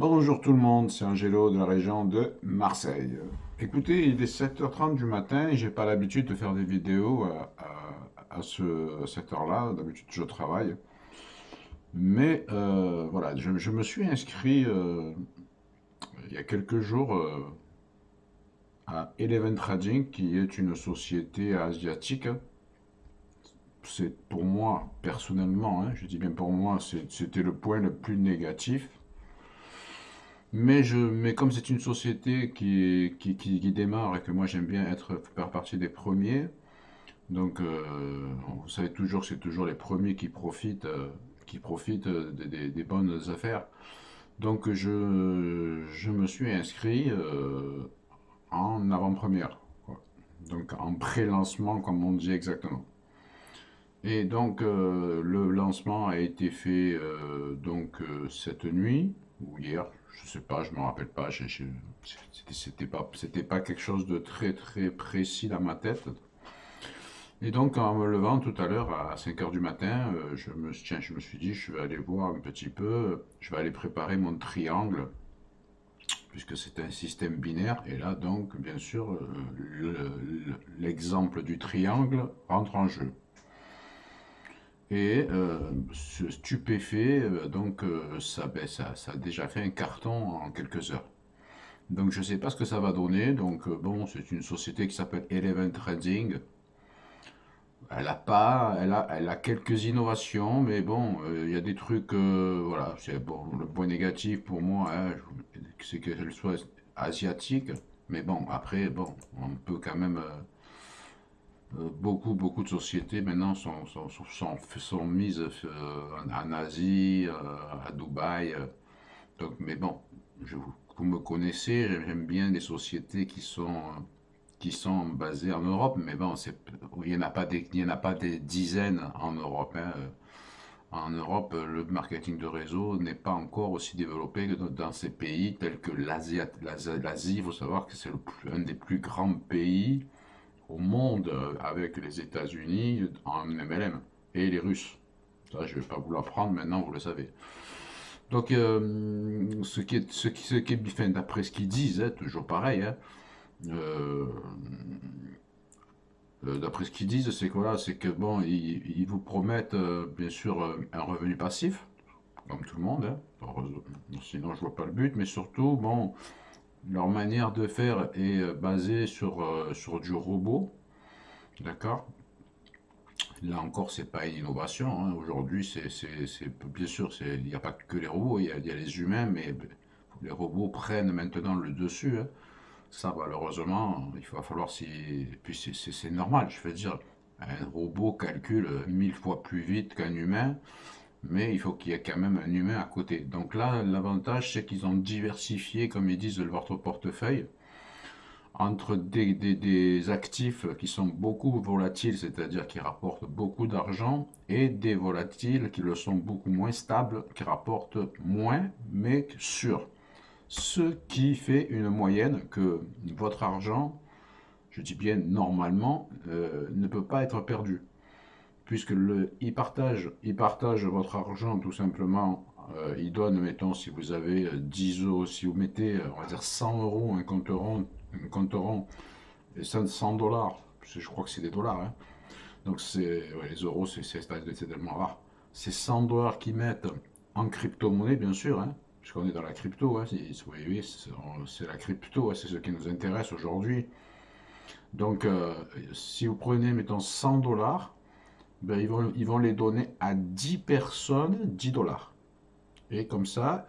Bonjour tout le monde, c'est Angelo de la région de Marseille. Écoutez, il est 7h30 du matin et j'ai pas l'habitude de faire des vidéos à, ce, cette heure-là. D'habitude, je travaille. Mais euh, voilà, je, me suis inscrit euh, il y a quelques jours euh, à Eleven Trading, qui est une société asiatique. C'est pour moi, personnellement, hein, je dis bien pour moi, c'était le point le plus négatif mais, je, mais comme c'est une société qui, qui, qui, démarre et que moi j'aime bien être faire partie des premiers, donc euh, vous savez toujours que c'est toujours les premiers qui profitent, euh, qui profitent des, bonnes affaires. Donc je, je me suis inscrit euh, en avant-première, donc en pré-lancement comme on dit exactement. Et donc le lancement a été fait donc cette nuit, ou hier, je sais pas, je me rappelle pas, c'était pas, pas quelque chose de très très précis dans ma tête. Et donc en me levant tout à l'heure à 5h du matin, euh, je, me, suis dit je vais aller voir un petit peu, je vais aller préparer mon triangle, puisque c'est un système binaire, et là donc bien sûr euh, l'exemple du triangle rentre en jeu et euh, stupéfait, euh, donc euh, ça, ben, ça, ça, a déjà fait un carton en quelques heures. Donc je ne sais pas ce que ça va donner, donc bon, c'est une société qui s'appelle Eleven Trading. Elle a pas, elle a, elle a quelques innovations, mais bon, il y a des trucs, voilà, bon, le point négatif pour moi, hein, c'est qu'elle soit asiatique, mais bon, après, bon, on peut quand même euh, beaucoup, beaucoup de sociétés maintenant sont, sont, sont, mises euh, en, Asie, euh, à Dubaï. donc, mais bon, vous me connaissez, j'aime bien les sociétés qui sont, qui sont basées en Europe, mais bon, il n'y en, a pas des, en a pas des dizaines en Europe. Hein. En Europe, le marketing de réseau n'est pas encore aussi développé que dans ces pays tels que l'Asie. L'Asie, il faut savoir que c'est un des plus grands pays au monde euh, avec les États-Unis en MLM et les Russes. Ça, je ne vais pas vous l'apprendre maintenant, vous le savez. Donc, euh, ce qui est, ce qui, ce qui est, d'après ce qu'ils disent, hein, toujours pareil, hein, euh, d'après ce qu'ils disent, c'est que voilà, c'est que bon, ils, vous promettent bien sûr un revenu passif, comme tout le monde, hein, sinon je vois pas le but, mais surtout, bon, leur manière de faire est euh, basée sur, euh, sur du robot. D'accord? Là encore, c'est pas une innovation. Hein. Aujourd'hui, bien sûr, il n'y a pas que les robots, il y, a, les humains, mais les robots prennent maintenant le dessus. Hein. Ça, malheureusement, il va falloir si. Puis c'est normal, je veux dire. Un robot calcule mille fois plus vite qu'un humain mais il faut qu'il y ait quand même un humain à côté. Donc là, l'avantage, c'est qu'ils ont diversifié, comme ils disent, votre portefeuille entre des, actifs qui sont beaucoup volatiles, c'est-à-dire qui rapportent beaucoup d'argent, et des volatiles qui le sont beaucoup moins stables, qui rapportent moins, mais sûrs. Ce qui fait une moyenne que votre argent, je dis bien normalement, euh, ne peut pas être perdu puisque le, il, partage, il partage votre argent tout simplement, euh, il donne, mettons, si vous avez 10 euh, euros, si vous mettez, euh, on va dire 100 euros, un compte rond, un compte rond et 100 dollars, je crois que c'est des dollars, hein. donc c'est, les euros, c'est tellement rare, c'est 100 dollars qu'ils mettent en crypto-monnaie, bien sûr, hein, puisqu'on est dans la crypto, hein, c'est la crypto, c'est ce qui nous intéresse aujourd'hui. Donc, si vous prenez, mettons, 100 dollars, ben, ils, vont, les donner à 10 personnes 10 dollars. Et comme ça,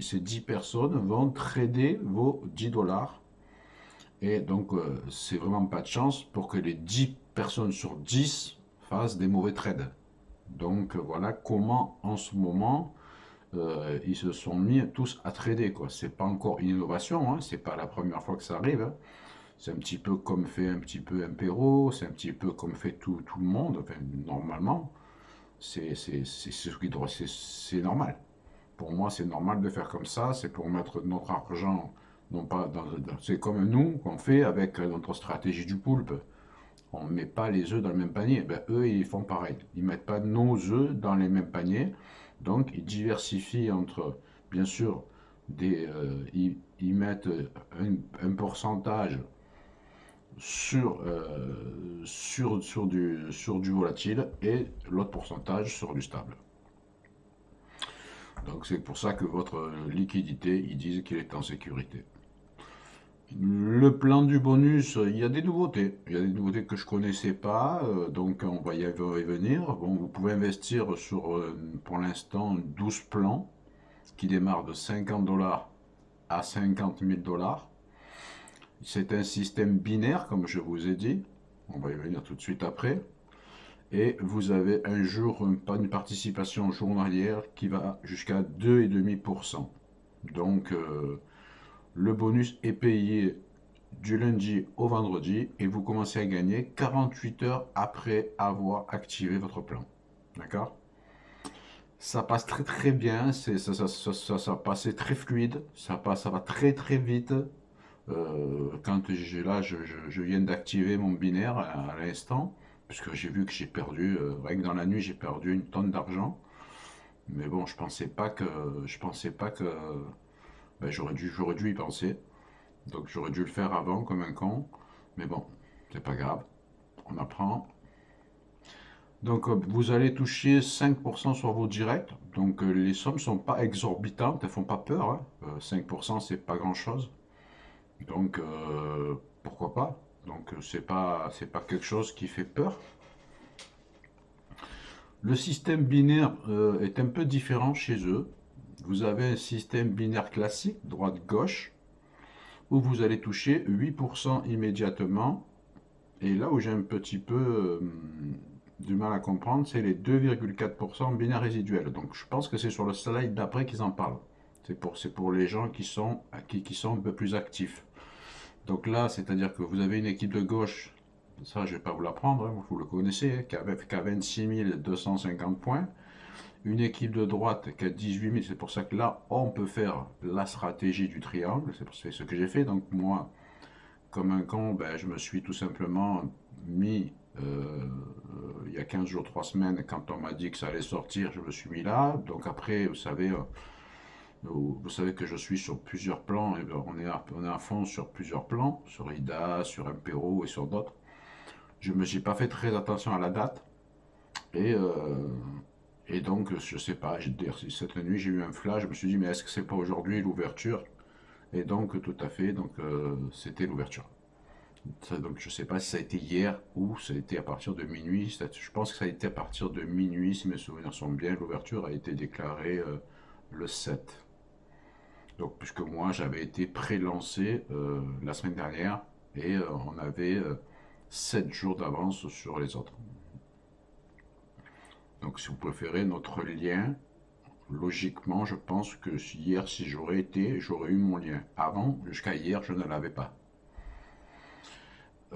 ces 10 personnes vont trader vos 10 dollars. Et donc, euh, c'est vraiment pas de chance pour que les 10 personnes sur 10 fassent des mauvais trades. Donc, voilà comment, en ce moment, euh, ils se sont mis tous à trader. Ce n'est pas encore une innovation, hein, c'est pas la première fois que ça arrive. Hein. C'est un petit peu comme fait un petit peu Impero, c'est un petit peu comme fait tout, tout le monde, enfin, normalement. C'est normal. Pour moi, c'est normal de faire comme ça, c'est pour mettre notre argent, non pas dans, c'est comme nous qu'on fait avec notre stratégie du poulpe. On ne met pas les œufs dans le même panier. Ben, eux, ils font pareil. Ils ne mettent pas nos œufs dans les mêmes paniers. Donc, ils diversifient entre, bien sûr, des, euh, ils, mettent un, pourcentage sur, euh, sur, sur, du, sur du volatile et l'autre pourcentage sur du stable. Donc c'est pour ça que votre liquidité, ils disent qu'il est en sécurité. Le plan du bonus, il y a des nouveautés. Il y a des nouveautés que je connaissais pas, euh, donc on va y revenir. Bon, vous pouvez investir sur, euh, pour l'instant, 12 plans qui démarrent de 50 dollars à 50 000 dollars. C'est un système binaire, comme je vous ai dit. On va y revenir tout de suite après. Et vous avez un jour, une participation journalière qui va jusqu'à 2,5%. Donc, euh, le bonus est payé du lundi au vendredi et vous commencez à gagner 48 heures après avoir activé votre plan. D'accord? Ça passe très très bien, ça, ça, ça, ça, passait très fluide, ça, passe, ça va très très vite. Euh, quand j'ai là, je, je, viens d'activer mon binaire à, l'instant, puisque j'ai vu que j'ai perdu, euh, que dans la nuit, j'ai perdu une tonne d'argent. Mais bon, je pensais pas que, je pensais pas que ben, j'aurais dû, dû y penser. Donc j'aurais dû le faire avant comme un con. Mais bon, c'est pas grave. On apprend. Donc euh, vous allez toucher 5% sur vos directs. Donc euh, les sommes sont pas exorbitantes, elles font pas peur. 5% hein. c'est pas grand chose. Donc pourquoi pas? Donc c'est pas pas quelque chose qui fait peur. Le système binaire est un peu différent chez eux vous avez un système binaire classique, droite-gauche, où vous allez toucher 8% immédiatement. Et là où j'ai un petit peu euh, du mal à comprendre, c'est les 2,4% binaire résiduel. Donc je pense que c'est sur le slide d'après qu'ils en parlent. C'est pour, pour les gens qui sont, qui, qui sont un peu plus actifs. Donc là, c'est-à-dire que vous avez une équipe de gauche, ça je ne vais pas vous l'apprendre, hein, vous le connaissez, hein, qui, a, qui a 26 250 points une équipe de droite qui a 18 000, c'est pour ça que là, on peut faire la stratégie du triangle, c'est ce que j'ai fait. Donc moi, comme un con, ben, je me suis tout simplement mis, euh, il y a 15 jours, 3 semaines, quand on m'a dit que ça allait sortir, je me suis mis là. Donc après, vous savez, euh, vous, savez que je suis sur plusieurs plans, et ben, on, est à, on est à fond sur plusieurs plans, sur IDA, sur Impero et sur d'autres. Je me suis pas fait très attention à la date. Et, euh, et donc, je sais pas, cette nuit, j'ai eu un flash, je me suis dit, mais est-ce que c'est pas aujourd'hui l'ouverture? Et donc, tout à fait, donc euh, c'était l'ouverture. Donc, je sais pas si ça a été hier ou ça a été à partir de minuit. Je pense que ça a été à partir de minuit, si mes souvenirs sont bien. L'ouverture a été déclarée euh, le 7. Donc, puisque moi, j'avais été pré-lancé euh, la semaine dernière et on avait 7 jours d'avance sur les autres. Donc si vous préférez notre lien, logiquement je pense que hier si j'aurais été, j'aurais eu mon lien. Avant, jusqu'à hier, je ne l'avais pas.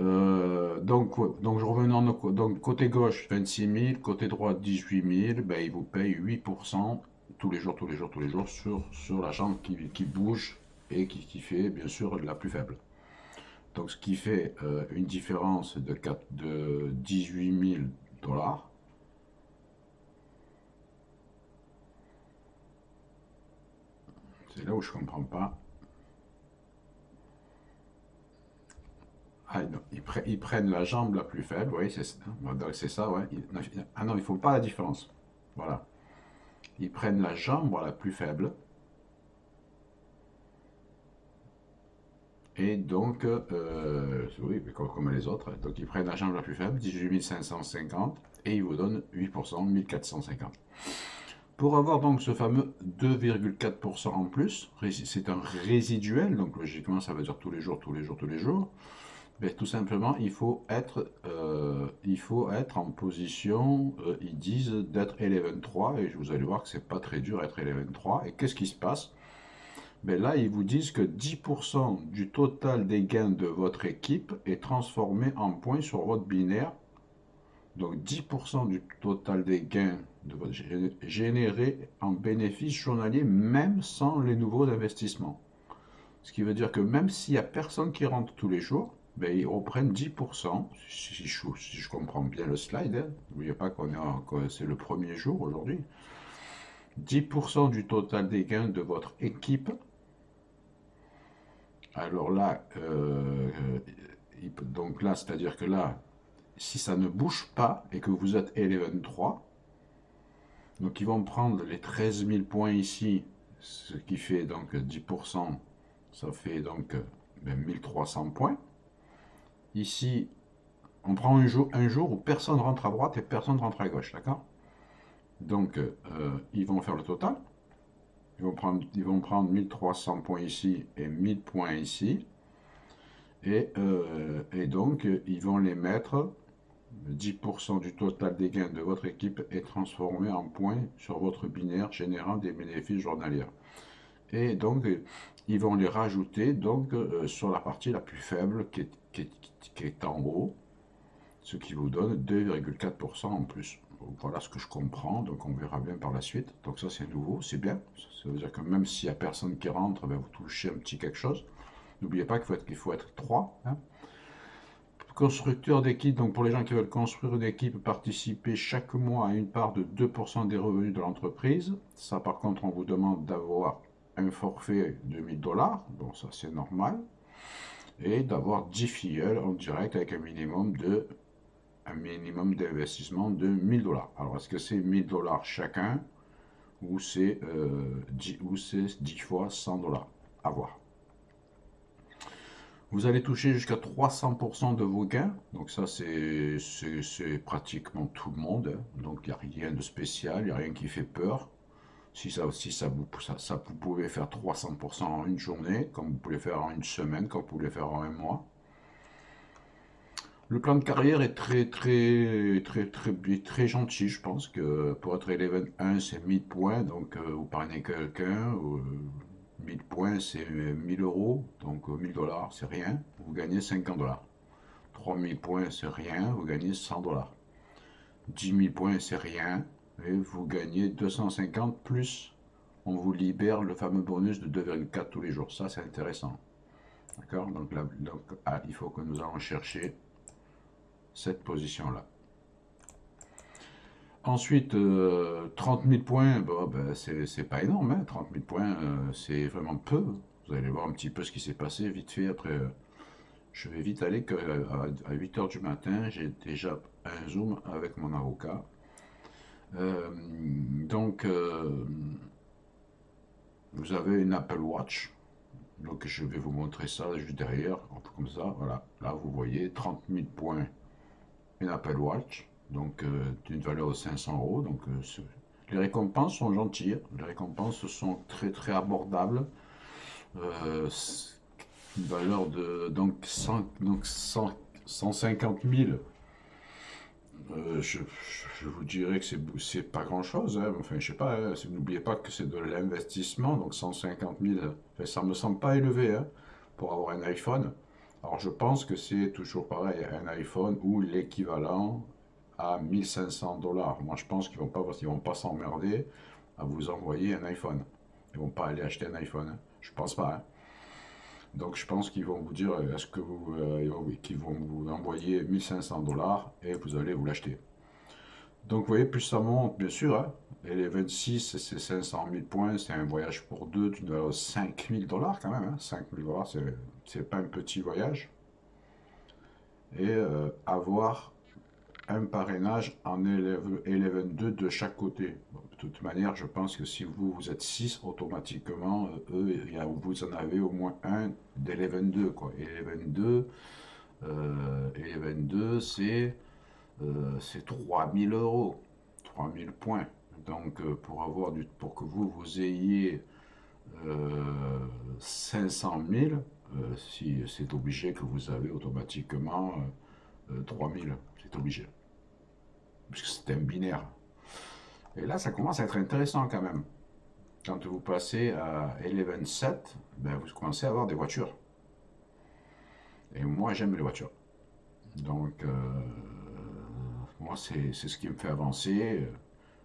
Euh, donc, donc je revenais donc côté gauche 26 000, côté droit 18 000, ben, il vous paye 8% tous les jours, tous les jours, tous les jours sur, sur la jambe qui, qui bouge et qui, qui, fait bien sûr la plus faible. Donc ce qui fait euh, une différence de, 4, de 18 000 dollars C'est là où je ne comprends pas. Ah non, ils, prennent la jambe la plus faible, oui, c'est ça, ouais. ah non, il ne faut pas la différence. Voilà. Ils prennent la jambe la plus faible. Et donc, euh, oui, comme, les autres, donc ils prennent la jambe la plus faible, 18 550, et ils vous donnent 8%, 1450. Pour avoir donc ce fameux 2,4% en plus, c'est un résiduel, donc logiquement ça veut dire tous les jours, tous les jours, tous les jours, mais tout simplement il faut être, euh, il faut être en position, euh, ils disent d'être 11.3, et vous allez voir que c'est pas très dur d'être 11.3, et qu'est-ce qui se passe? Mais Là ils vous disent que 10% du total des gains de votre équipe est transformé en points sur votre binaire, donc 10% du total des gains de votre généré en bénéfice journalier, même sans les nouveaux investissements. Ce qui veut dire que même s'il n'y a personne qui rentre tous les jours, ben, ils reprennent 10%, si je, comprends bien le slide, hein. n'oubliez pas qu'on est c'est le premier jour aujourd'hui, 10% du total des gains de votre équipe Alors là, euh, donc là, c'est-à-dire que là, si ça ne bouge pas et que vous êtes Eleven 3, donc ils vont prendre les 13 000 points ici, ce qui fait donc 10%, ça fait donc 1300 ben, points. Ici, on prend un jour, où personne rentre à droite et personne rentre à gauche, d'accord? Donc, euh, ils vont faire le total. Ils vont, prendre, ils vont prendre 1300 points ici et 1000 points ici. Et, euh, et donc, ils vont les mettre 10% du total des gains de votre équipe est transformé en points sur votre binaire générant des bénéfices journaliers. Et donc, ils vont les rajouter donc, euh, sur la partie la plus faible qui est, en haut, ce qui vous donne 2,4% en plus. voilà ce que je comprends, donc on verra bien par la suite. Donc ça c'est nouveau, c'est bien. Ça veut dire que même s'il n'y a personne qui rentre, ben, vous touchez un petit quelque chose. N'oubliez pas qu'il faut, faut être 3. Constructeur d'équipe, donc pour les gens qui veulent construire une équipe, participer chaque mois à une part de 2% des revenus de l'entreprise. Ça par contre, on vous demande d'avoir un forfait de 1000 dollars, bon ça c'est normal, et d'avoir 10 filleuls en direct avec un minimum de un minimum d'investissement de 1000 dollars. Alors est-ce que c'est 1000 dollars chacun ou c'est euh, 10, 10 fois 100 dollars? À voir. Vous allez toucher jusqu'à 300% de vos gains. Donc ça, c'est pratiquement tout le monde. Hein. Donc il n'y a rien de spécial, il n'y a rien qui fait peur. Si ça, si ça, vous, ça, vous pouvez faire 300% en une journée, comme vous pouvez faire en une semaine, comme vous pouvez faire en un mois. Le plan de carrière est très très très très très, gentil, je pense que pour être Eleven 1 c'est 1000 points, donc euh, vous parrainez quelqu'un, 1000 points, c'est 1000 euros, donc 1000 dollars, c'est rien, vous gagnez 50 dollars. 3000 points, c'est rien, vous gagnez 100 dollars. 10 000 points, c'est rien, et vous gagnez 250 plus, on vous libère le fameux bonus de 2,4 tous les jours. Ça, c'est intéressant. D'accord? Donc, donc ah, il faut que nous allons chercher cette position-là. Ensuite, 30 euh, 000 points, bon, ben, c'est pas énorme, 30 hein. 000 points, euh, c'est vraiment peu. Vous allez voir un petit peu ce qui s'est passé vite fait. Après, euh, je vais vite aller que, à, 8 h du matin, j'ai déjà un Zoom avec mon avocat. Donc, vous avez une Apple Watch. Donc, je vais vous montrer ça juste derrière, comme ça. Voilà, là, vous voyez 30 000 points, une Apple Watch donc euh, d'une valeur de 500 euros. Donc euh, les récompenses sont gentilles, les récompenses sont très très abordables. Euh, une valeur de donc, 100, donc 150 000. Je, vous dirais que c'est pas grand chose, hein. enfin je sais pas, hein. n'oubliez pas que c'est de l'investissement, donc 150 000, enfin, ça me semble pas élevé hein, pour avoir un iPhone. Alors je pense que c'est toujours pareil, un iPhone ou l'équivalent à 1500 dollars. Moi, je pense qu'ils ne vont pas, vont pas s'emmerder à vous envoyer un iPhone. Ils vont pas aller acheter un iPhone. Je pense pas. Donc, je pense qu'ils vont vous dire, est-ce que vous, euh, qu'ils vont vous envoyer 1500 dollars et vous allez vous l'acheter. Donc, vous voyez, plus ça monte, bien sûr. Hein. et les 26, c'est 500 000 points. C'est un voyage pour deux d'une valeur de 5000 dollars quand même. Hein. 5000 dollars, c'est pas un petit voyage. Et euh, avoir un parrainage en Eleven 2 de chaque côté. De toute manière, je pense que si vous, vous êtes 6, automatiquement, euh, vous en avez au moins un d'Eleven 2. Quoi. Eleven 2, euh, Eleven 2 c'est euh, 3000 euros, 3000 points. Donc, euh, pour, avoir du, pour que vous, vous ayez 500 000, si, c'est obligé que vous avez automatiquement 3000 obligé. Puisque c'est un binaire. Et là, ça commence à être intéressant quand même. Quand vous passez à 11.7, ben, vous commencez à avoir des voitures. Et moi, j'aime les voitures. Donc, euh, moi, c'est ce qui me fait avancer.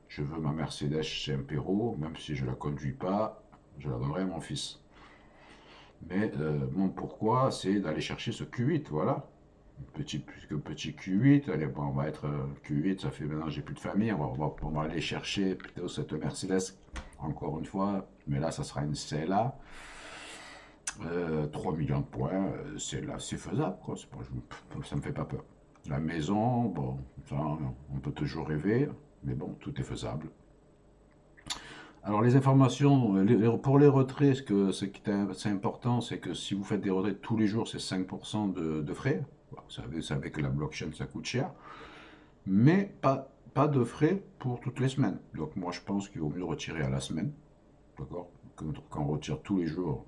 Je veux ma Mercedes chez Impero, même si je ne la conduis pas, je la donnerai à mon fils. Mais euh, mon pourquoi, c'est d'aller chercher ce Q8, voilà petit, petit Q8, allez, bon, on va être euh, Q8, ça fait maintenant j'ai plus de famille, on va, aller chercher plutôt cette Mercedes, encore une fois, mais là ça sera une CLA. 3 millions de points, c'est là, c'est faisable, quoi. Ça me fait pas peur. La maison, bon, on peut toujours rêver, mais bon, tout est faisable. Alors les informations, pour les retraits, ce qui est important, c'est que si vous faites des retraits tous les jours, c'est 5% de, frais. Vous savez, que la blockchain, ça coûte cher. Mais pas, pas de frais pour toutes les semaines. Donc moi, je pense qu'il vaut mieux retirer à la semaine. D'accord? Quand on retire tous les jours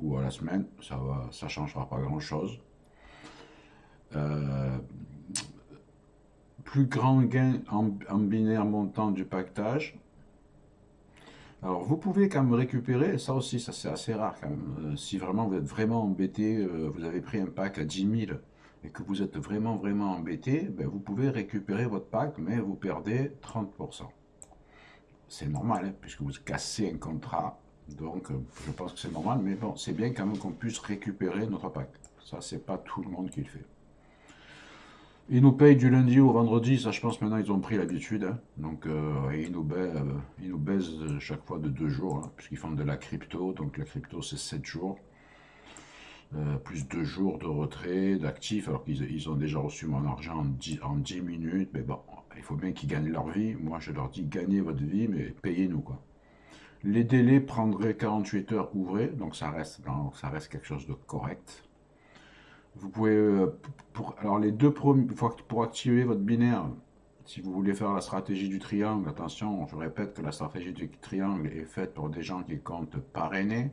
ou à la semaine, ça ne ça changera pas grand-chose. Euh, plus grand gain en, en binaire montant du pactage, alors, vous pouvez quand même récupérer, ça aussi, ça c'est assez rare quand même. Euh, si vraiment vous êtes vraiment embêté, euh, vous avez pris un pack à 10 000 et que vous êtes vraiment, vraiment embêté, ben, vous pouvez récupérer votre pack, mais vous perdez 30%. C'est normal, hein, puisque vous cassez un contrat. Donc, euh, je pense que c'est normal, mais bon, c'est bien quand même qu'on puisse récupérer notre pack. Ça, c'est pas tout le monde qui le fait. Ils nous payent du lundi au vendredi, ça je pense maintenant ils ont pris l'habitude. Hein. Donc euh, ils, nous baisent, euh, ils, nous chaque fois de deux jours, hein, puisqu'ils font de la crypto. Donc la crypto c'est 7 jours. Euh, plus deux jours de retrait, d'actifs, alors qu'ils ils ont déjà reçu mon argent en 10, en 10 minutes. Mais bon, il faut bien qu'ils gagnent leur vie. Moi je leur dis gagnez votre vie, mais payez-nous quoi. Les délais prendraient 48 heures ouvrées, donc ça reste, quelque chose de correct. Vous pouvez, euh, alors les deux premiers, pour activer votre binaire, si vous voulez faire la stratégie du triangle, attention, je répète que la stratégie du triangle est faite pour des gens qui comptent parrainer.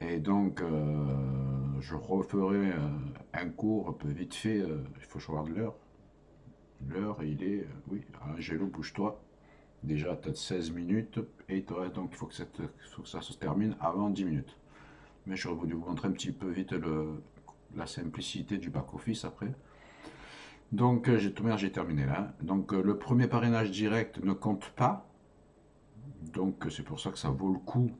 Et donc, euh, je referai euh, un cours un peu vite fait, il faut choisir l'heure. L'heure, il est, oui, Angelo, bouge-toi. Déjà, peut-être 16 minutes, et donc il faut que, ça se termine avant 10 minutes. Mais je vais vous montrer un petit peu vite le, la simplicité du back-office après. Donc, euh, j'ai terminé là. Donc, euh, le premier parrainage direct ne compte pas. Donc, c'est pour ça que ça vaut le coup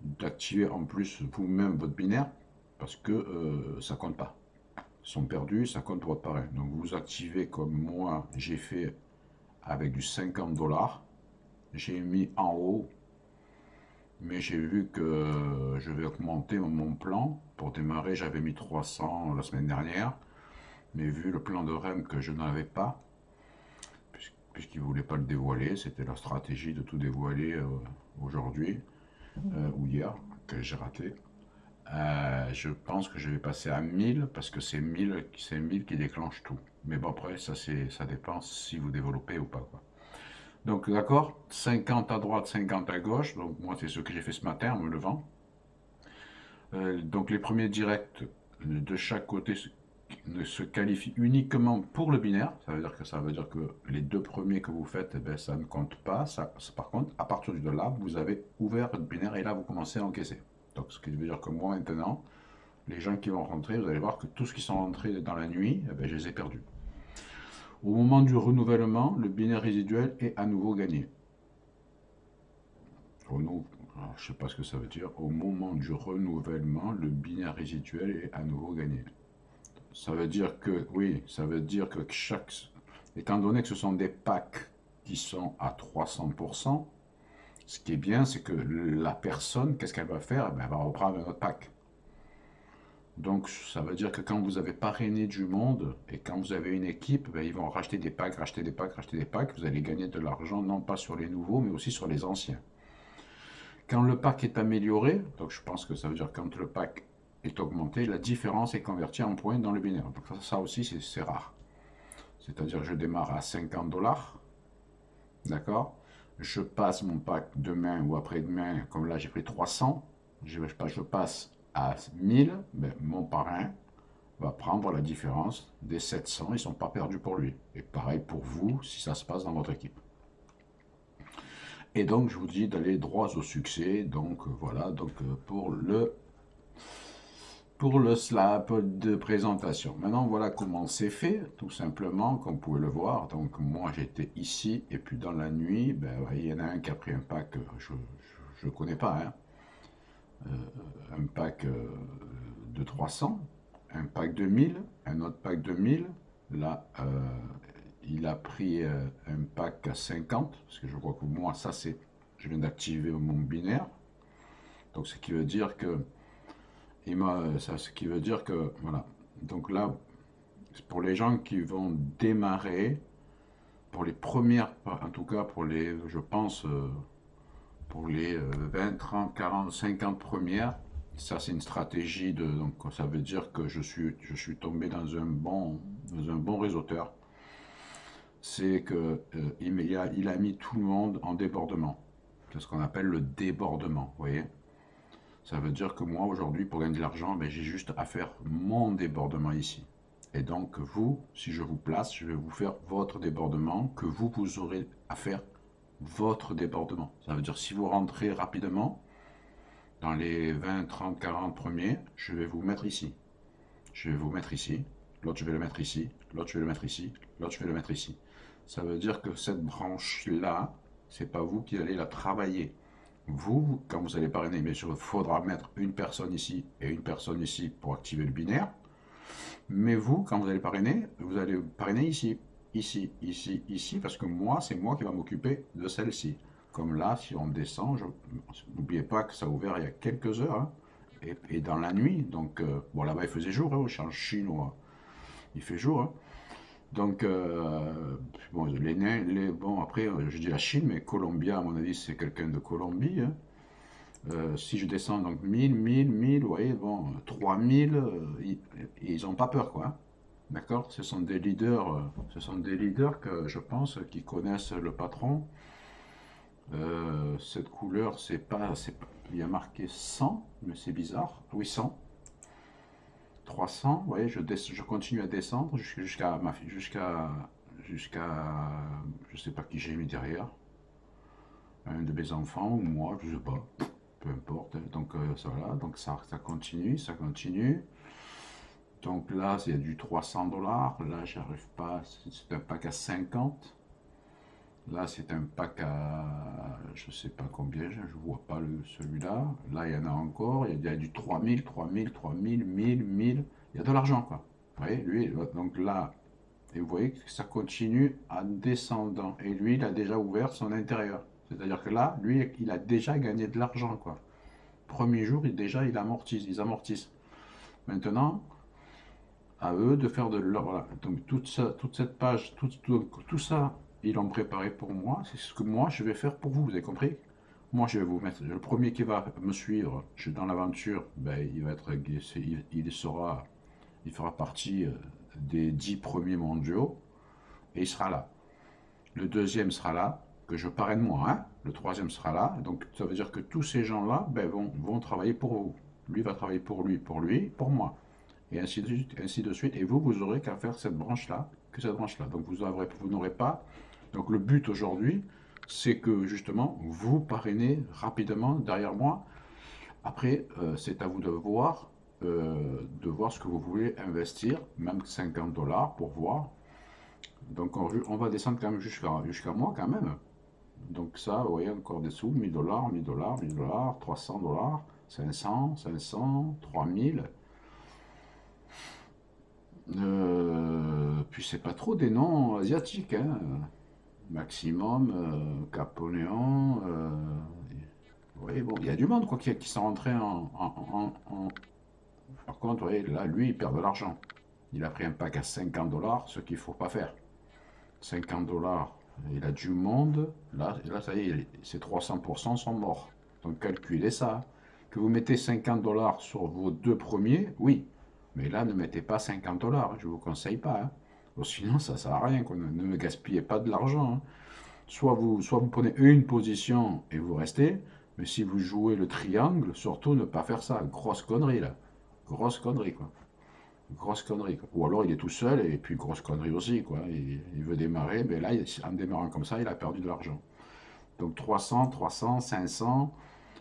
d'activer en plus vous-même votre binaire, parce que euh, ça compte pas. Ils sont perdus, ça compte votre parrain. Donc, vous activez comme moi, j'ai fait avec du 50 dollars. J'ai mis en haut mais j'ai vu que je vais augmenter mon plan. Pour démarrer, j'avais mis 300 la semaine dernière, mais vu le plan de REM que je n'avais pas, puisqu'ils ne voulaient pas le dévoiler, c'était leur stratégie de tout dévoiler euh, aujourd'hui, euh, ou hier, que j'ai raté. Euh, je pense que je vais passer à 1000, parce que c'est 1000, 1000 qui déclenche tout. Mais bon, après, ça, ça dépend si vous développez ou pas. Quoi. Donc, d'accord 50 à droite, 50 à gauche. Donc, moi, c'est ce que j'ai fait ce matin en me levant. Euh, donc, les premiers directs de chaque côté ne se qualifient uniquement pour le binaire. Ça veut dire que ça veut dire que les deux premiers que vous faites, eh ben, ça ne compte pas. Ça, par contre, à partir de là, vous avez ouvert votre binaire et là, vous commencez à encaisser. Donc, ce qui veut dire que moi, maintenant, les gens qui vont rentrer, vous allez voir que tous ce qui sont rentrés dans la nuit, eh ben, je les ai perdus. Au moment du renouvellement, le binaire résiduel est à nouveau gagné. je ne sais pas ce que ça veut dire. Au moment du renouvellement, le binaire résiduel est à nouveau gagné. Ça veut dire que, oui, ça veut dire que chaque... Étant donné que ce sont des packs qui sont à 300%, ce qui est bien, c'est que la personne, qu'est-ce qu'elle va faire? Eh Elle va reprendre un autre pack. Donc, ça veut dire que quand vous avez parrainé du monde et quand vous avez une équipe, ben, ils vont racheter des packs, racheter des packs, racheter des packs. Vous allez gagner de l'argent, non pas sur les nouveaux, mais aussi sur les anciens. Quand le pack est amélioré, donc je pense que ça veut dire quand le pack est augmenté, la différence est convertie en points dans le binaire. Donc ça aussi, c'est rare. C'est-à-dire je démarre à 50 dollars, d'accord? Je passe mon pack demain ou après-demain, comme là j'ai pris 300, je, je passe à 1000, ben, mon parrain va prendre la différence des 700, ils ne sont pas perdus pour lui. Et pareil pour vous, si ça se passe dans votre équipe. Et donc, je vous dis d'aller droit au succès. Donc, euh, voilà, donc euh, pour le pour le slap de présentation. Maintenant, voilà comment c'est fait, tout simplement, comme vous pouvez le voir. Donc, moi, j'étais ici, et puis dans la nuit, ben, il y en a un qui a pris un pack, je ne connais pas, hein, euh, un pack euh, de 300, un pack de 1000, un autre pack de 1000. Là, euh, il a pris un pack à 50, parce que je crois que moi, ça c'est, je viens d'activer mon binaire. Donc, ce qui veut dire que m'a, ça, ce qui veut dire que, voilà. Donc là, pour les gens qui vont démarrer, pour les premières, en tout cas pour les, je pense, euh, pour les 20, 30, 40, 50 premières, ça c'est une stratégie de, donc ça veut dire que je suis, je suis tombé dans un bon, dans un bon réseauteur. C'est que euh, il, a, il a mis tout le monde en débordement. C'est ce qu'on appelle le débordement, vous voyez Ça veut dire que moi aujourd'hui pour gagner de l'argent, ben, j'ai juste à faire mon débordement ici. Et donc, vous, si je vous place, je vais vous faire votre débordement, que vous, vous aurez à faire votre débordement. Ça veut dire, si vous rentrez rapidement, dans les 20, 30, 40 premiers, je vais vous mettre ici. Je vais vous mettre ici, l'autre je vais le mettre ici, l'autre je vais le mettre ici, l'autre je vais le mettre ici. Ça veut dire que cette branche-là, c'est pas vous qui allez la travailler. Vous, quand vous allez parrainer, sûr, il faudra mettre une personne ici et une personne ici pour activer le binaire. Mais vous, quand vous allez parrainer, vous allez parrainer ici, ici, ici, ici, parce que moi, c'est moi qui va m'occuper de celle-ci. Comme là, si on descend, n'oubliez pas que ça a ouvert il y a quelques heures, hein, et, dans la nuit. Donc, euh, bon, là-bas, il faisait jour, hein, au chinois, il fait jour. Hein. Donc, euh, bon, les, les, bon, après, euh, je dis la Chine, mais Colombia, à mon avis, c'est quelqu'un de Colombie. Euh, si je descends donc 1000, 1000, 1000, vous voyez, bon, 3000, euh, ils n'ont pas peur, quoi. D'accord? Ce sont des leaders, ce sont des leaders que je pense qui connaissent le patron. cette couleur, c'est pas, il y a marqué 100, mais c'est bizarre. Oui, 100. 300, vous voyez, je, je continue à descendre jusqu'à jusqu'à jusqu'à je sais pas qui j'ai mis derrière un de mes enfants ou moi, je sais pas peu importe. Donc euh, ça, voilà, donc ça, ça continue, ça continue. Donc là, c'est du 300 dollars. Là, j'arrive pas. C'est un pack à 50. Là, c'est un pack à, je sais pas combien, je vois pas celui-là. Là, il y en a encore. Il y a du 3000, 3000, 3000, 1000, 1000. Il y a de l'argent, quoi. Vous voyez, lui, donc là, et vous voyez que ça continue en descendant. Et lui, il a déjà ouvert son intérieur. C'est-à-dire que là, lui, il a déjà gagné de l'argent, quoi. Premier jour, il, déjà, il amortisse, ils amortissent. Maintenant, à eux de faire de leur... Voilà. Donc, toute, cette page, tout, ça, ils l'ont préparé pour moi. C'est ce que moi, je vais faire pour vous, vous avez compris? Moi, je vais vous mettre... Le premier qui va me suivre je dans l'aventure, ben, il va être... Il, il, sera... Il fera partie euh, des dix premiers mondiaux. Et il sera là. Le deuxième sera là que je parraine moi, hein. le troisième sera là, donc ça veut dire que tous ces gens-là ben, vont, vont travailler pour vous. Lui va travailler pour lui, pour lui, pour moi. Et ainsi de suite, ainsi de suite. Et vous, vous aurez qu'à faire cette branche-là, que cette branche-là. Donc vous vous n'aurez pas. Donc le but aujourd'hui, c'est que justement, vous parrainez rapidement derrière moi. Après, euh, c'est à vous de voir, euh, de voir ce que vous voulez investir, même 50 dollars pour voir. Donc on, va descendre quand même jusqu'à moi quand même. Donc ça, vous voyez, encore des sous, 1000 dollars, 1000 dollars, 1000 dollars, 300 dollars, 500, 500, 3000. Euh, puis c'est pas trop des noms asiatiques, hein. Maximum, euh, Caponéon, euh, vous bon, il y a du monde quoi, qui, qui sont rentrés en, Par contre, voyez, là, lui, il perd de l'argent. Il a pris un pack à 50 dollars, ce qu'il ne faut pas faire. 50 dollars il a du monde, là, là ça y est, ces 300% sont morts. Donc calculez ça. Que vous mettez 50 dollars sur vos deux premiers, oui. Mais là, ne mettez pas 50 dollars, je ne vous conseille pas. Hein. Sinon, ça ne sert à rien. Ne, me gaspillez pas de l'argent. Hein. Soit, vous, soit vous prenez une position et vous restez, mais si vous jouez le triangle, surtout ne pas faire ça. Grosse connerie, là. Grosse connerie, quoi grosse connerie. Ou alors il est tout seul et puis grosse connerie aussi. Quoi. Il, veut démarrer, mais là, en démarrant comme ça, il a perdu de l'argent. Donc 300, 300, 500.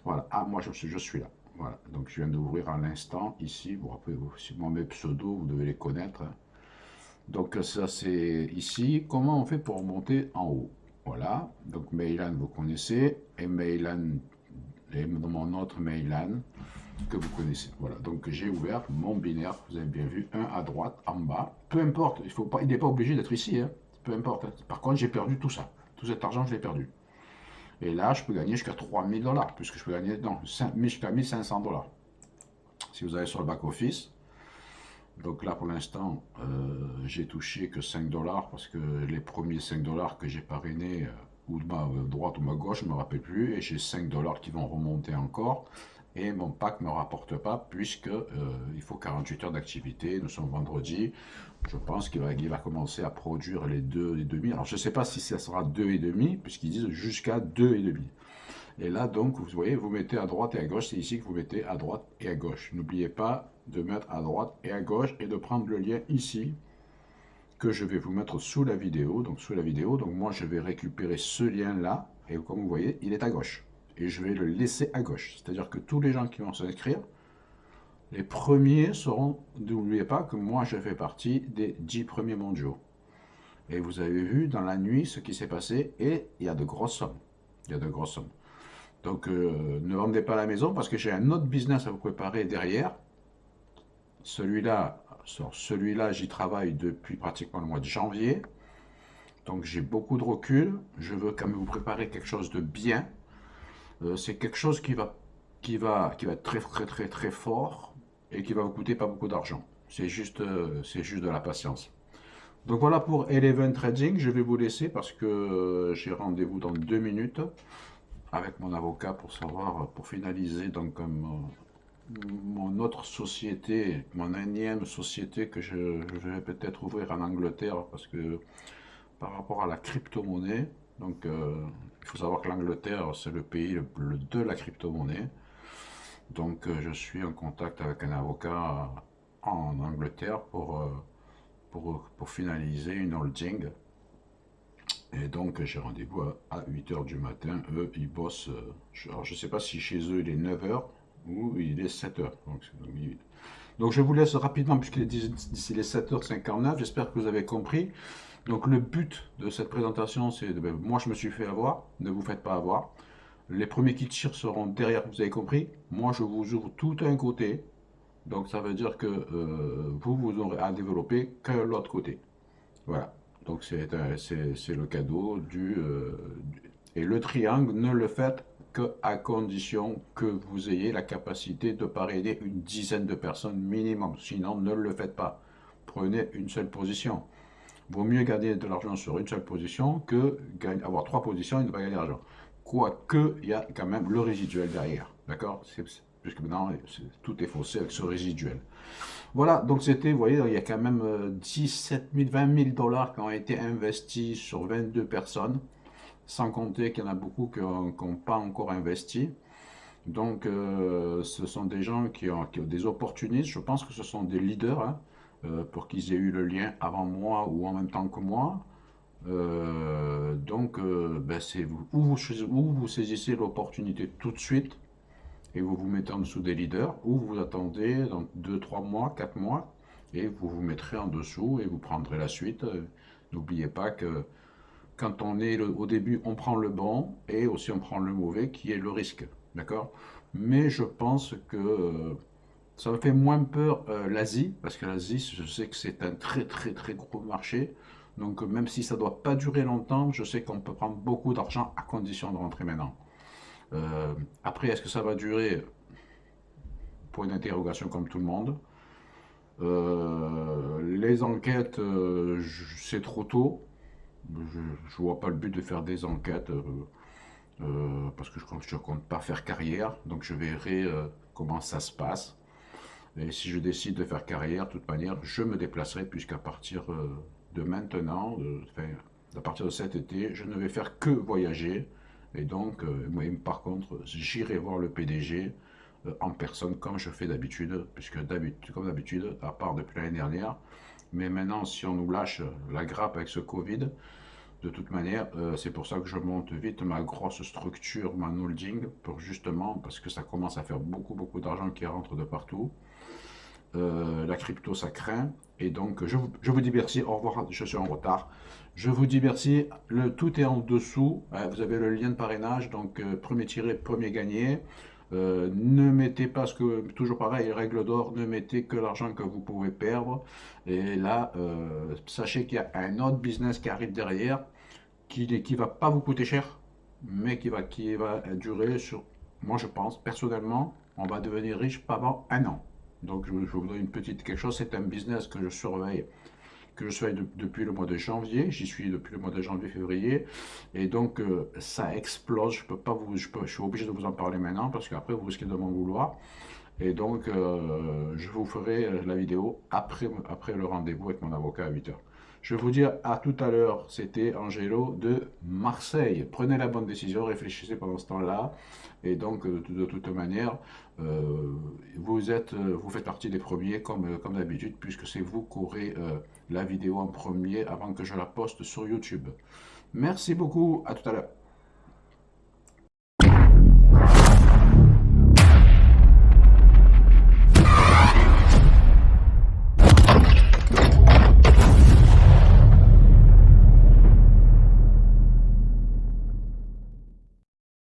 Voilà. Ah, moi, je, suis là. Voilà. Donc je viens d'ouvrir à l'instant ici. Bon, après, si mon mes pseudos, vous devez les connaître. Donc ça, c'est ici. Comment on fait pour monter en haut? Voilà. Donc Mailan, vous connaissez. Et Mailan, et mon autre Mailan que vous connaissez. Voilà, donc j'ai ouvert mon binaire, vous avez bien vu, un à droite, en bas. Peu importe, il faut pas, il n'est pas obligé d'être ici, hein. peu importe. Par contre, j'ai perdu tout ça. Tout cet argent, je l'ai perdu. Et là, je peux gagner jusqu'à 3000 dollars, puisque je peux gagner, jusqu'à 1500 dollars. Si vous allez sur le back-office, donc là pour l'instant, euh, j'ai touché que 5 dollars parce que les premiers 5 dollars que j'ai parrainés, euh, ou de ma droite ou ma gauche, je ne me rappelle plus, et j'ai 5 dollars qui vont remonter encore. Et mon pack ne me rapporte pas puisque euh, il faut 48 heures d'activité. Nous sommes vendredi. Je pense qu'il va, va, commencer à produire les 2,5. Alors je ne sais pas si ça sera 2,5 puisqu'ils disent jusqu'à 2,5. Et là, donc, vous voyez, vous mettez à droite et à gauche. C'est ici que vous mettez à droite et à gauche. N'oubliez pas de mettre à droite et à gauche et de prendre le lien ici que je vais vous mettre sous la vidéo. Donc, sous la vidéo, donc moi, je vais récupérer ce lien-là. Et comme vous voyez, il est à gauche. Et je vais le laisser à gauche. C'est-à-dire que tous les gens qui vont s'inscrire, les premiers seront, n'oubliez pas que moi, je fais partie des 10 premiers mondiaux. Et vous avez vu dans la nuit ce qui s'est passé. Et il y a de grosses sommes. Il y a de grosses sommes. Donc, euh, ne vendez pas la maison parce que j'ai un autre business à vous préparer derrière. Celui-là, celui-là, j'y travaille depuis pratiquement le mois de janvier. Donc, j'ai beaucoup de recul. Je veux quand même vous préparer quelque chose de bien. Euh, c'est quelque chose qui va, être très, très, très, très fort et qui va vous coûter pas beaucoup d'argent. C'est juste, euh, juste de la patience. Donc voilà pour Eleven Trading. Je vais vous laisser parce que j'ai rendez-vous dans deux minutes avec mon avocat pour savoir, pour finaliser donc mon autre société, mon énième société que je, vais peut-être ouvrir en Angleterre parce que par rapport à la crypto-monnaie, donc euh, il faut savoir que l'Angleterre c'est le pays de la crypto-monnaie, donc euh, je suis en contact avec un avocat en Angleterre pour, euh, pour, finaliser une holding et donc, j'ai rendez-vous à 8h du matin. Eux, ils bossent. Alors, je sais pas si chez eux, il est 9h ou il est 7h. Donc, je vous laisse rapidement, puisqu'il est d'ici les 7h59. J'espère que vous avez compris. Donc, le but de cette présentation, c'est... Ben, moi, je me suis fait avoir. Ne vous faites pas avoir. Les premiers qui tirent seront derrière, vous avez compris. Moi, je vous ouvre tout un côté. Donc, ça veut dire que euh, vous, vous aurez à développer que l'autre côté. Voilà. Donc c'est le cadeau euh, du, Et le triangle, ne le faites qu'à condition que vous ayez la capacité de parrainer une dizaine de personnes minimum. Sinon, ne le faites pas. Prenez une seule position. Vaut mieux gagner de l'argent sur une seule position que avoir trois positions et ne pas gagner d'argent. Quoique, il y a quand même le résiduel derrière. D'accord? Puisque maintenant, tout est faussé avec ce résiduel. Voilà, donc c'était, vous voyez, il y a quand même 17 000, 20 000 dollars qui ont été investis sur 22 personnes, sans compter qu'il y en a beaucoup qui n'ont pas encore investi. Donc, euh, ce sont des gens qui ont, des opportunistes, je pense que ce sont des leaders, hein, euh, pour qu'ils aient eu le lien avant moi ou en même temps que moi. Euh, donc, ben c'est vous, ou vous saisissez l'opportunité tout de suite, et vous vous mettez en dessous des leaders, ou vous attendez dans 2, 3 mois, 4 mois, et vous vous mettrez en dessous et vous prendrez la suite. N'oubliez pas que quand on est au début, on prend le bon et aussi on prend le mauvais qui est le risque. D'accord? Mais je pense que euh, ça me fait moins peur euh, l'Asie, parce que l'Asie, je sais que c'est un très très très gros marché. Donc même si ça ne doit pas durer longtemps, je sais qu'on peut prendre beaucoup d'argent à condition de rentrer maintenant. Euh, après, est-ce que ça va durer? Pour une interrogation comme tout le monde. Les enquêtes, c'est trop tôt. Je ne vois pas le but de faire des enquêtes parce que je ne compte pas faire carrière. Donc je verrai comment ça se passe. Et si je décide de faire carrière, de toute manière, je me déplacerai puisqu'à partir de maintenant, à partir de cet été, je ne vais faire que voyager. Et donc, euh, moi, par contre, j'irai voir le PDG euh, en personne, comme je fais d'habitude, puisque comme d'habitude, à part depuis l'année dernière, mais maintenant, si on nous lâche la grappe avec ce Covid, de toute manière, euh, c'est pour ça que je monte vite ma grosse structure, ma holding, pour justement, parce que ça commence à faire beaucoup, beaucoup d'argent qui rentre de partout. la crypto, ça craint. Et donc, je vous, je vous dis merci. Au revoir, je suis en retard. Je vous dis merci. Le, tout est en dessous. Vous avez le lien de parrainage. Donc, euh, premier tiré, premier gagné. Euh, ne mettez pas ce que, toujours pareil, règle d'or, ne mettez que l'argent que vous pouvez perdre. Et là, euh, sachez qu'il y a un autre business qui arrive derrière, qui ne va pas vous coûter cher, mais qui va, qui va durer sur, moi je pense, personnellement, on va devenir riche pas avant un an. Donc je, je vous donne une petite quelque chose, c'est un business que je surveille que je suis depuis le mois de janvier. J'y suis depuis le mois de janvier-février. Et donc, euh, ça explose. Je peux pas vous, je, suis obligé de vous en parler maintenant parce qu'après, vous risquez de m'en vouloir. Et donc, euh, je vous ferai la vidéo après, après le rendez-vous avec mon avocat à 8h. Je vais vous dire à tout à l'heure, c'était Angelo de Marseille. Prenez la bonne décision, réfléchissez pendant ce temps-là. Et donc, de, toute manière, euh, vous, êtes, vous faites partie des premiers, comme, comme d'habitude, puisque c'est vous qui aurez euh, la vidéo en premier avant que je la poste sur YouTube. Merci beaucoup, à tout à l'heure.